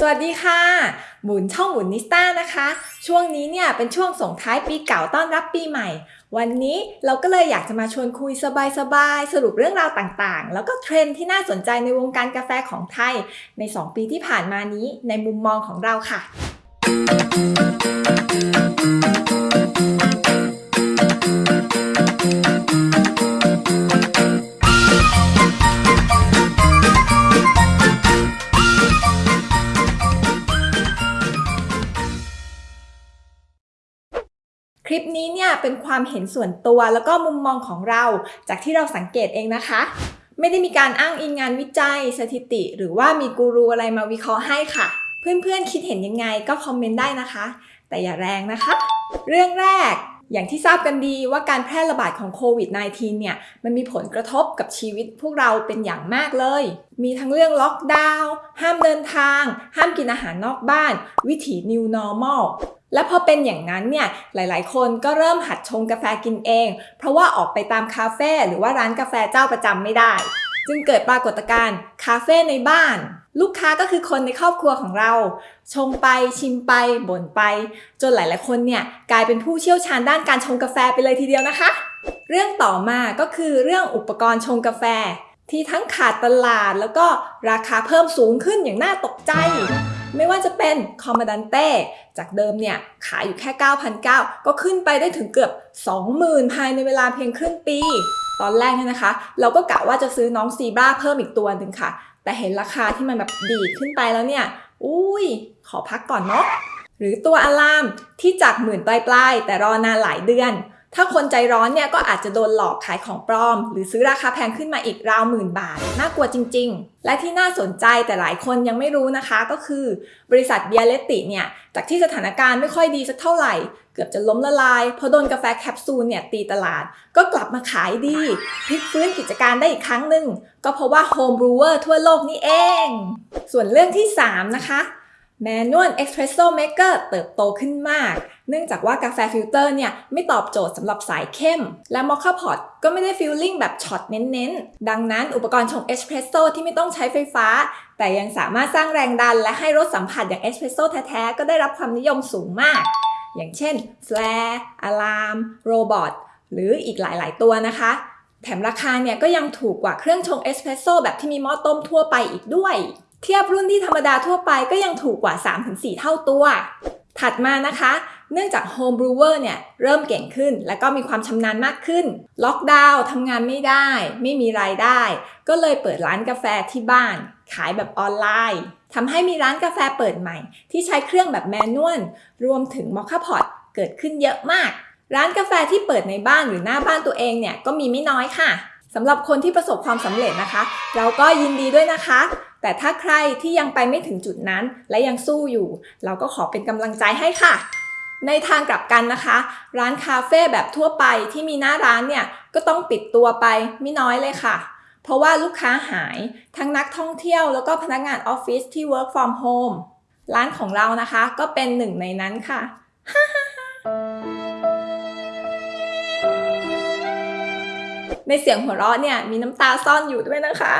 สวัสดีค่ะ หมุนช่องหมุนนิสต้านะคะ ช่วงนี้เนี่ยเป็นช่วงส่งท้ายปีเก่าต้อนรับปีใหม่ วันนี้เราก็เลยอยากจะมาชวนคุยสบายๆ สรุปเรื่องราวต่างๆ แล้วก็เทรนด์ที่น่าสนใจในวงการกาแฟของไทย ใน 2 ปีที่ผ่านมานี้ในมุมมองของเราค่ะ เป็นความเห็นส่วนตัวแล้วก็มุมมองของเรา จากที่เราสังเกตเองนะคะ ไม่ได้มีการอ้างอิงงานวิจัย สถิติ หรือว่ามีกูรูอะไรมาวิเคราะห์ให้ค่ะ เพื่อนๆคิดเห็นยังไงก็คอมเมนต์ได้นะคะ แต่อย่าแรงนะคะ เรื่องแรกอย่างที่ทราบกันดีว่าการแพร่ระบาดของโควิด -19 เนี่ย มันมีผลกระทบกับชีวิตพวกเราเป็นอย่างมากเลย มีทั้งเรื่องล็อกดาวน์ ห้ามเดินทาง ห้ามกินอาหารนอกบ้าน วิถี New Normal และพอเป็นอย่างนั้นเนี่ยหลายๆ คนก็เริ่มหัดชงกาแฟกินเอง เพราะว่าออกไปตามคาเฟ่หรือว่าร้านกาแฟเจ้าประจำไม่ได้ จึงเกิดปรากฏการณ์คาเฟ่ในบ้าน ลูกค้าก็คือคนในครอบครัวของเรา ชงไปชิมไปบ่นไป จนหลาย ๆ คนเนี่ยกลายเป็นผู้เชี่ยวชาญด้านการชงกาแฟไปเลยทีเดียวนะคะ เรื่องต่อมาก็คือเรื่องอุปกรณ์ชงกาแฟ ที่ทั้งขาดตลาดแล้วก็ราคาเพิ่มสูงขึ้นอย่างน่าตกใจ ไม่ว่าจะเป็นคอมม a ดันเต้จากเดิมเนี่ยขายอยู่แค่ 9,900 ก็ขึ้นไปได้ถึงเกือบ 20,000 ภายในเวลาเพียงครึ่งปี ตอนแรกเนี่ยนะคะ เราก็กะว่าจะซื้อน้องซีบราเพิ่มอีกตัวหนึ่งค่ะ แต่เห็นราคาที่มันแบบดีขึ้นไปแล้วเนี่ย อุ้ย ขอพักก่อนเนาะหรือตัวอะลามที่จากหมื่นปลายๆแต่รอนานหลายเดือน ถ้าคนใจร้อนเนี่ยก็อาจจะโดนหลอกขายของปลอม หรือซื้อราคาแพงขึ้นมาอีกราวหมื่นบาท น่ากลัวจริง ๆ และที่น่าสนใจแต่หลายคนยังไม่รู้นะคะก็คือ บริษัท Bialetti เนี่ย จากที่สถานการณ์ไม่ค่อยดีสักเท่าไหร่ เกือบจะล้มละลายเพราะโดนกาแฟแคปซูลเนี่ยตีตลาด ก็กลับมาขายดีพลิกฟื้นกิจการได้อีกครั้งหนึ่งก็เพราะว่า home brewer ทั่วโลกนี่เอง ส่วนเรื่องที่ 3 นะคะ Manual Espresso Maker เติบโตขึ้นมาก เนื่องจากว่ากาแฟฟิลเตอร์เนี่ย ไม่ตอบโจทย์สำหรับสายเข้ม และ moka pot ก็ไม่ได้ feeling แบบช็อตเน้นๆ ดังนั้นอุปกรณ์ชงเอสเพรสโซที่ไม่ต้องใช้ไฟฟ้า แต่ยังสามารถสร้างแรงดัน และให้รสสัมผัสอย่างเอสเพรสโซแท้ๆ ก็ได้รับความนิยมสูงมาก อย่างเช่น Flare Alarm Robot หรืออีกหลายๆ ตัวนะคะ แถมราคาเนี่ยก็ยังถูกกว่าเครื่องชงเอสเพรสโซแบบที่มีหม้อต้มทั่วไปอีกด้วย เทียบรุ่นที่ธรรมดาทั่วไปก็ยังถูกกว่า 3-4 เท่าตัว ถัดมานะคะ เนื่องจาก Home Brewer เนี่ยเริ่มเก่งขึ้น และก็มีความชำนาญมากขึ้น ล็อกดาวน์ทำงานไม่ได้ ไม่มีรายได้ ก็เลยเปิดร้านกาแฟที่บ้าน ขายแบบออนไลน์ทำให้มีร้านกาแฟเปิดใหม่ ที่ใช้เครื่องแบบแมนนวลรวมถึงมอคค่าพอตเกิดขึ้นเยอะมาก ร้านกาแฟที่เปิดในบ้านหรือหน้าบ้านตัวเองเนี่ยก็มีไม่น้อยค่ะสำหรับคนที่ประสบความสำเร็จนะคะ เราก็ยินดีด้วยนะคะ แต่ถ้าใครที่ยังไปไม่ถึงจุดนั้น และยังสู้อยู่ เราก็ขอเป็นกำลังใจให้ค่ะ ในทางกลับกันนะคะ ร้านคาเฟ่แบบทั่วไปที่มีหน้าร้านเนี่ยก็ต้องปิดตัวไปไม่น้อยเลยค่ะ เพราะว่าลูกค้าหายทั้งนักท่องเที่ยวแล้วก็พนักงานออฟฟิศที่ work from home ร้านของเรานะคะก็เป็นหนึ่งในนั้นค่ะ ในเสียงหัวเราะเนี่ยมีน้ำตาซ่อนอยู่ด้วยนะคะ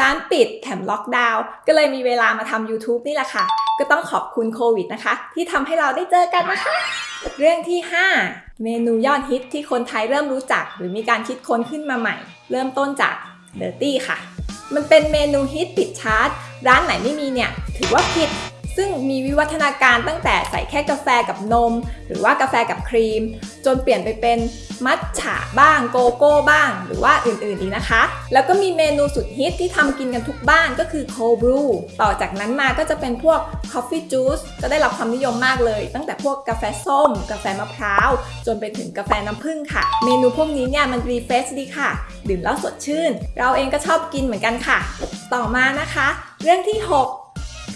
ร้านปิดแถมล็อกดาวน์ก็เลยมีเวลามาทำ YouTube นี่แหละค่ะ ก็ต้องขอบคุณโควิดนะคะ ที่ทำให้เราได้เจอกันนะคะ เรื่องที่ 5 เมนูยอดฮิตที่คนไทยเริ่มรู้จัก หรือมีการคิดค้นขึ้นมาใหม่ เริ่มต้นจาก dirty ค่ะ มันเป็นเมนูฮิตติดชาร์ตร้านไหนไม่มีเนี่ย ถือว่าผิด ซึ่งมีวิวัฒนาการตั้งแต่ใส่แค่กาแฟกับนม หรือว่ากาแฟกับครีม จนเปลี่ยนไปเป็นมัทฉะบ้างโกโก้บ้าง หรือว่าอื่นๆอีกนะคะ แล้วก็มีเมนูสุดฮิตที่ทำกินกันทุกบ้านก็คือ cold brewต่อจากนั้นมาก็จะเป็นพวก Coffee Juice ก็ได้รับความนิยมมากเลย ตั้งแต่พวกกาแฟส้ม กาแฟมะพร้าว จนไปถึงกาแฟน้ำผึ้งค่ะ เมนูพวกนี้เนี่ยมัน refresh ดีค่ะ ดื่มแล้วสดชื่น เราเองก็ชอบกินเหมือนกันค่ะ ต่อมานะคะ เรื่องที่ 6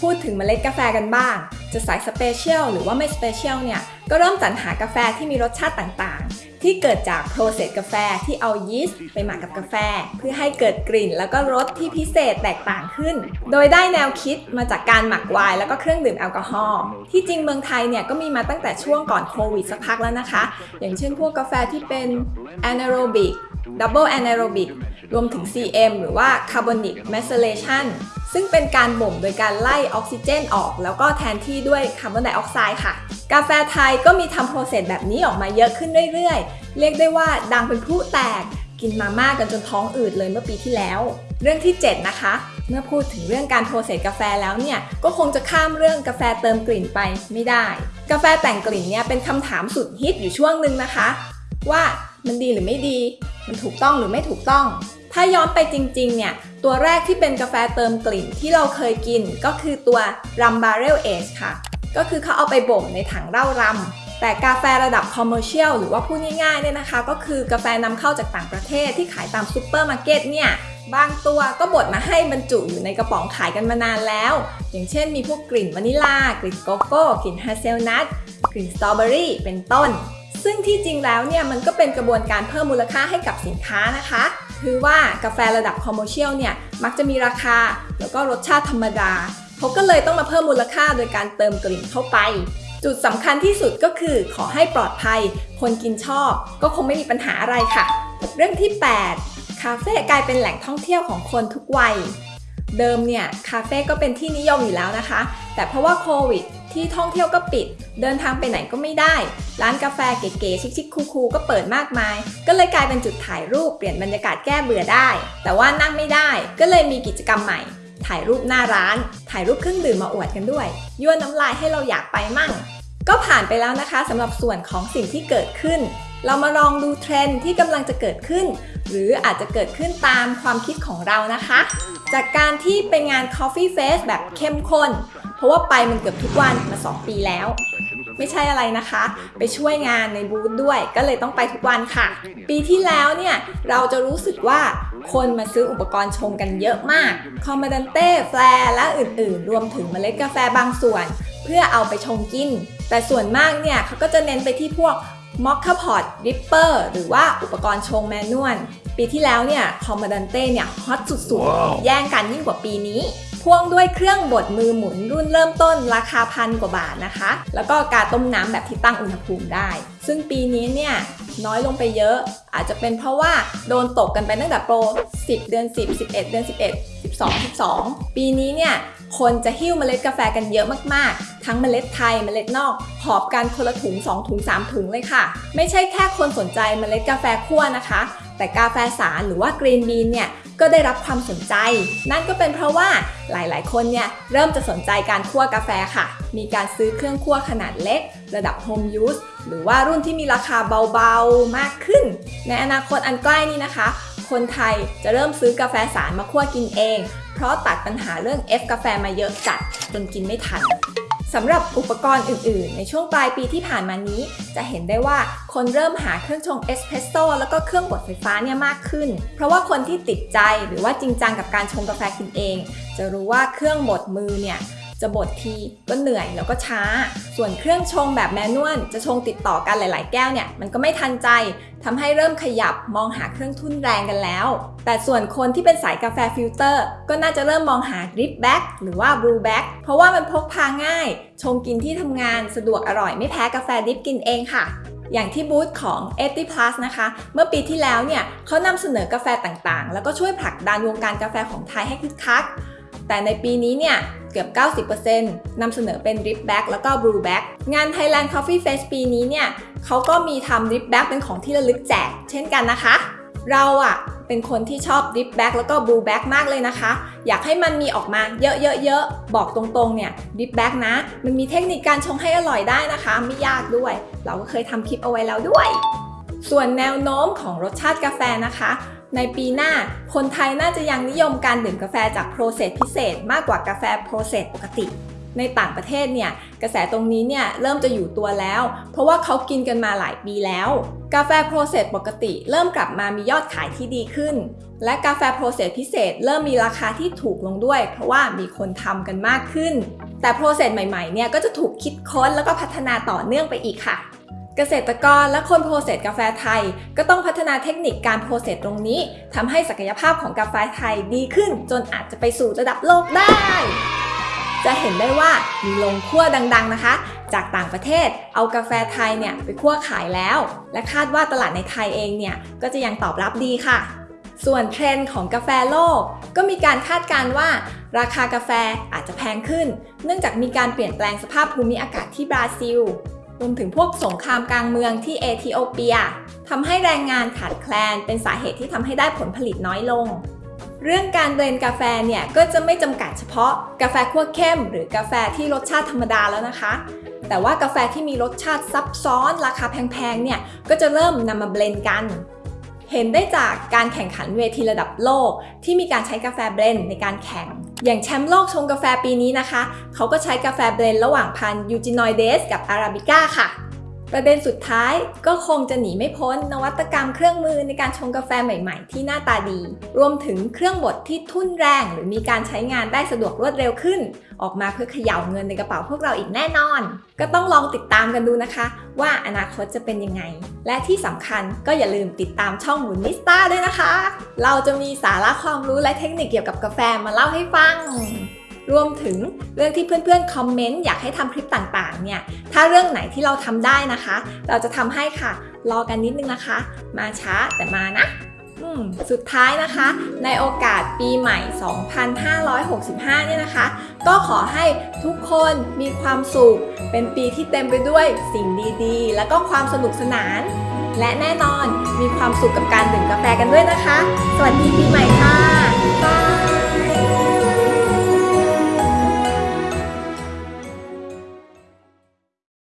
พูดถึงเมล็ดกาแฟกันบ้าง จะสาย special หรือว่าไม่ special เนี่ย ก็เริ่มสรรหากาแฟที่มีรสชาติต่างๆ ที่เกิดจาก process กาแฟที่เอายีสต์ไปหมักกับกาแฟ เพื่อให้เกิดกลิ่น แล้วก็รสที่พิเศษแตกต่างขึ้น โดยได้แนวคิดมาจากการหมักไวน์แล้วก็เครื่องดื่มแอลกอฮอล์ที่จริงเมืองไทยเนี่ยก็มีมาตั้งแต่ช่วงก่อนโควิดสักพักแล้วนะคะ อย่างเช่นพวกกาแฟที่เป็น anaerobic double anaerobic รวมถึง CM หรือว่า carbonic methylation ซึ่งเป็นการบ่มโดยการไล่ออกซิเจนออก แล้วก็แทนที่ด้วยคาร์บอนไดออกไซด์ค่ะ กาแฟไทยก็มีทำ process แบบนี้ออกมาเยอะขึ้นเรื่อยๆ เรียกได้ว่าดังเป็นพลุแตกกินมาม่ากันจนท้องอืดเลยเมื่อปีที่แล้ว เรื่องที่ 7 นะคะ เมื่อพูดถึงเรื่องการโปรเซสกาแฟแล้วเนี่ย ก็คงจะข้ามเรื่องกาแฟเติมกลิ่นไปไม่ได้ กาแฟแต่งกลิ่นเนี่ยเป็นคำถามสุดฮิตอยู่ช่วงหนึ่งนะคะ ว่ามันดีหรือไม่ดี มันถูกต้องหรือไม่ถูกต้อง ถ้าย้อนไปจริงๆ เนี่ย ตัวแรกที่เป็นกาแฟเติมกลิ่นที่เราเคยกินก็คือตัว Rum Barrel Age ค่ะ ก็คือเขาเอาไปบ่มในถังเหล้ารแต่กาแฟระดับ commercial หรือว่าพูดง่ายๆเนี่ยนะคะ ก็คือกาแฟนำเข้าจากต่างประเทศที่ขายตามซูเปอร์มาร์เก็ตเนี่ยบางตัวก็บดมาให้บรรจุอยู่ในกระป๋องขายกันมานานแล้ว อย่างเช่นมีพวกกลิ่นวานิลากลิ่นโกโก้กลิ่นฮาเซลนัทกลิ่นสตรอเบอรี่เป็นต้น ซึ่งที่จริงแล้วเนี่ยมันก็เป็นกระบวนการเพิ่มมูลค่าให้กับสินค้านะคะ คือว่ากาแฟระดับ commercial เนี่ยมักจะมีราคาแล้วก็รสชาติธรรมดาเขาก็เลยต้องมาเพิ่มมูลค่าโดยการเติมกลิ่นเข้าไป จุดสำคัญที่สุดก็คือขอให้ปลอดภัย คนกินชอบ ก็คงไม่มีปัญหาอะไรค่ะ เรื่องที่ 8 คาเฟ่กลายเป็นแหล่งท่องเที่ยวของคนทุกวัย เดิมเนี่ยคาเฟ่ก็เป็นที่นิยมอยู่แล้วนะคะ แต่เพราะว่าโควิด ที่ท่องเที่ยวก็ปิด เดินทางไปไหนก็ไม่ได้ ร้านกาแฟเก๋ๆชิคๆคูลๆก็เปิดมากมาย ก็เลยกลายเป็นจุดถ่ายรูปเปลี่ยนบรรยากาศแก้เบื่อได้ แต่ว่านั่งไม่ได้ ก็เลยมีกิจกรรมใหม่ ถ่ายรูปหน้าร้าน ถ่ายรูปเครื่องดื่มมาอวดกันด้วยยั่วน้ำลายให้เราอยากไปมั่ง ก็ผ่านไปแล้วนะคะสำหรับส่วนของสิ่งที่เกิดขึ้นเรามาลองดูเทรนด์ที่กำลังจะเกิดขึ้น หรืออาจจะเกิดขึ้นตามความคิดของเรานะคะ จากการที่เป็นงาน Coffee Face แบบเข้มข้น เพราะว่าไปมันเกือบทุกวันมา 2 ปีแล้ว ไม่ใช่อะไรนะคะ ไปช่วยงานในบูธด้วย ก็เลยต้องไปทุกวันค่ะ ปีที่แล้วเนี่ยเราจะรู้สึกว่าคนมาซื้ออุปกรณ์ชงกันเยอะมาก Comandante Flair และอื่นๆ รวมถึงเมล็ดกาแฟบางส่วน เพื่อเอาไปชงกิน แต่ส่วนมากเนี่ยเขาก็จะเน้นไปที่พวก moka pot dripper หรือว่าอุปกรณ์ชง manual ปีที่แล้วเนี่ย Comandante เนี่ยฮอตสุดๆ แย่งกันยิ่งกว่าปีนี้ พ่วงด้วยเครื่องบดมือหมุนรุ่นเริ่มต้นราคาพันกว่าบาทนะคะ แล้วก็การต้มน้ำแบบที่ตั้งอุณหภูมิได้ ซึ่งปีนี้เนี่ยน้อยลงไปเยอะ อาจจะเป็นเพราะว่าโดนตกกันไปตั้งแต่โปร 10 เดือน 10 11 เดือน 11 12 12 ปีนี้เนี่ยคนจะหิ้วเมล็ดกาแฟกันเยอะมากๆ ทั้งเมล็ดไทยเมล็ดนอกหอบกันคนละถุง 2 ถุง 3 ถุงเลยค่ะ ไม่ใช่แค่คนสนใจเมล็ดกาแฟคั่วนะคะ แต่กาแฟสารหรือว่ากรีนบีนเนี่ยก็ได้รับความสนใจ นั่นก็เป็นเพราะว่าหลายๆ คนเนี่ยเริ่มจะสนใจการคั่วกาแฟค่ะ มีการซื้อเครื่องคั่วขนาดเล็ก ระดับ Home Use หรือว่ารุ่นที่มีราคาเบาๆมากขึ้น ในอนาคตอันใกล้นี้นะคะ คนไทยจะเริ่มซื้อกาแฟสารมาคั่วกินเอง เพราะตัดปัญหาเรื่อง F กาแฟมาเยอะจัดจนกินไม่ทันสำหรับอุปกรณ์อื่น ๆ ในช่วงปลายปีที่ผ่านมานี้ จะเห็นได้ว่าคนเริ่มหาเครื่องชงเอสเพรสโซ่แล้วก็เครื่องบดไฟฟ้าเนี่ยมากขึ้น เพราะว่าคนที่ติดใจหรือว่าจริงจังกับการชงกาแฟกินเอง จะรู้ว่าเครื่องบดมือเนี่ย จะบดทีก็เหนื่อยแล้วก็ช้า ส่วนเครื่องชงแบบ manual จะชงติดต่อกันหลาย ๆ แก้วเนี่ยมันก็ไม่ทันใจทำให้เริ่มขยับมองหาเครื่องทุ่นแรงกันแล้ว แต่ส่วนคนที่เป็นสายกาแฟฟิลเตอร์ก็น่าจะเริ่มมองหา drip bag หรือว่า brew bag เพราะว่ามันพกพาง่าย ชงกินที่ทำงานสะดวกอร่อยไม่แพ้กาแฟ drip กินเองค่ะอย่างที่บูธของ80 plus นะคะ เมื่อปีที่แล้วเนี่ยเขานำเสนอกาแฟต่างๆ แล้วก็ช่วยผลักดันวงการกาแฟของไทยให้คึกคัก แต่ในปีนี้เนี่ย เกือบ 90%นำเสนอเป็น Drip Back แล้วก็ Brew Back งาน Thailand Coffee Fest ปีนี้เนี่ยเขาก็มีทำ Drip Back เป็นของที่ระลึกแจก เช่นกันนะคะ เราอะเป็นคนที่ชอบ Drip Back แล้วก็ Brew Back มากเลยนะคะ อยากให้มันมีออกมาเยอะๆๆ บอกตรงๆ เนี่ย Drip Back นะ มันมีเทคนิคการชงให้อร่อยได้นะคะ ไม่ยากด้วย เราก็เคยทำคลิปเอาไว้แล้วด้วย ส่วนแนวโน้มของรสชาติกาแฟนะคะ ในปีหน้า คนไทยน่าจะยังนิยมการดื่มกาแฟจาก process พิเศษ มากกว่ากาแฟ process ปกติ ในต่างประเทศเนี่ยกระแสตรงนี้เนี่ยเริ่มจะอยู่ตัวแล้ว เพราะว่าเขากินกันมาหลายปีแล้ว กาแฟ process ปกติ เริ่มกลับมามียอดขายที่ดีขึ้น และกาแฟ process พิเศษ เริ่มมีราคาที่ถูกลงด้วย เพราะว่ามีคนทำกันมากขึ้น แต่ process ใหม่ๆเนี่ยก็จะถูกคิดค้นแล้วก็พัฒนาต่อเนื่องไปอีกค่ะ เกษตรกรและคน process กาแฟไทย ก็ต้องพัฒนาเทคนิคการ process ตรงนี้ทำให้ศักยภาพของกาแฟไทยดีขึ้น จนอาจจะไปสู่ระดับโลกได้ จะเห็นได้ว่ามีโรงคั่วดังๆนะคะ จากต่างประเทศเอากาแฟไทยเนี่ยไปคั่วขายแล้ว และคาดว่าตลาดในไทยเองเนี่ยก็จะยังตอบรับดีค่ะ ส่วนเทรนด์ของกาแฟโลก ก็มีการคาดการณ์ว่า ราคากาแฟอาจจะแพงขึ้น เนื่องจากมีการเปลี่ยนแปลงสภาพภูมิอากาศที่บราซิล รวมถึงพวกสงครามกลางเมืองที่เอธิโอเปียทำให้แรงงานขาดแคลน เป็นสาเหตุที่ทำให้ได้ผลผลิตน้อยลง เรื่องการเบลนกาแฟเนี่ยก็จะไม่จำกัดเฉพาะกาแฟคั่วเข้ม หรือกาแฟที่รสชาติธรรมดาแล้วนะคะ แต่ว่ากาแฟที่มีรสชาติซับซ้อนราคาแพงๆเนี่ยก็จะเริ่มนำมาเบลนกันเห็นได้จากการแข่งขันเวทีระดับโลกที่มีการใช้กาแฟ blend ในการแข่ง อย่างแชมป์โลกชงกาแฟปีนี้นะคะ เขาก็ใช้กาแฟ blend ระหว่างพันธุ์ Eugenioides กับอาราบิก้าค่ะ ประเด็นสุดท้ายก็คงจะหนีไม่พ้นนวัตกรรมเครื่องมือในการชงกาแฟใหม่ๆ ที่หน้าตาดี รวมถึงเครื่องบดที่ทุ่นแรง หรือมีการใช้งานได้สะดวกรวดเร็วขึ้น ออกมาเพื่อเขย่าเงินในกระเป๋าพวกเราอีกแน่นอน ก็ต้องลองติดตามกันดูนะคะ ว่าอนาคตจะเป็นยังไง และที่สำคัญก็อย่าลืมติดตามช่องหมุนนิสตาด้วยนะคะ เราจะมีสาระความรู้และเทคนิคเกี่ยวกับกาแฟมาเล่าให้ฟัง รวมถึงเรื่องที่เพื่อนๆคอมเมนต์อยากให้ทำคลิปต่างๆเนี่ยถ้าเรื่องไหนที่เราทำได้นะคะ เราจะทำให้ค่ะ รอกันนิดนึงนะคะ มาช้าแต่มานะสุดท้ายนะคะ ในโอกาสปีใหม่ 2565 เนี่ยนะคะ ก็ขอให้ทุกคนมีความสุข เป็นปีที่เต็มไปด้วยสิ่งดีๆ แล้วก็ความสนุกสนาน และแน่นอนมีความสุขกับการดื่มกาแฟกันด้วยนะคะ สวัสดีปีใหม่ค่ะ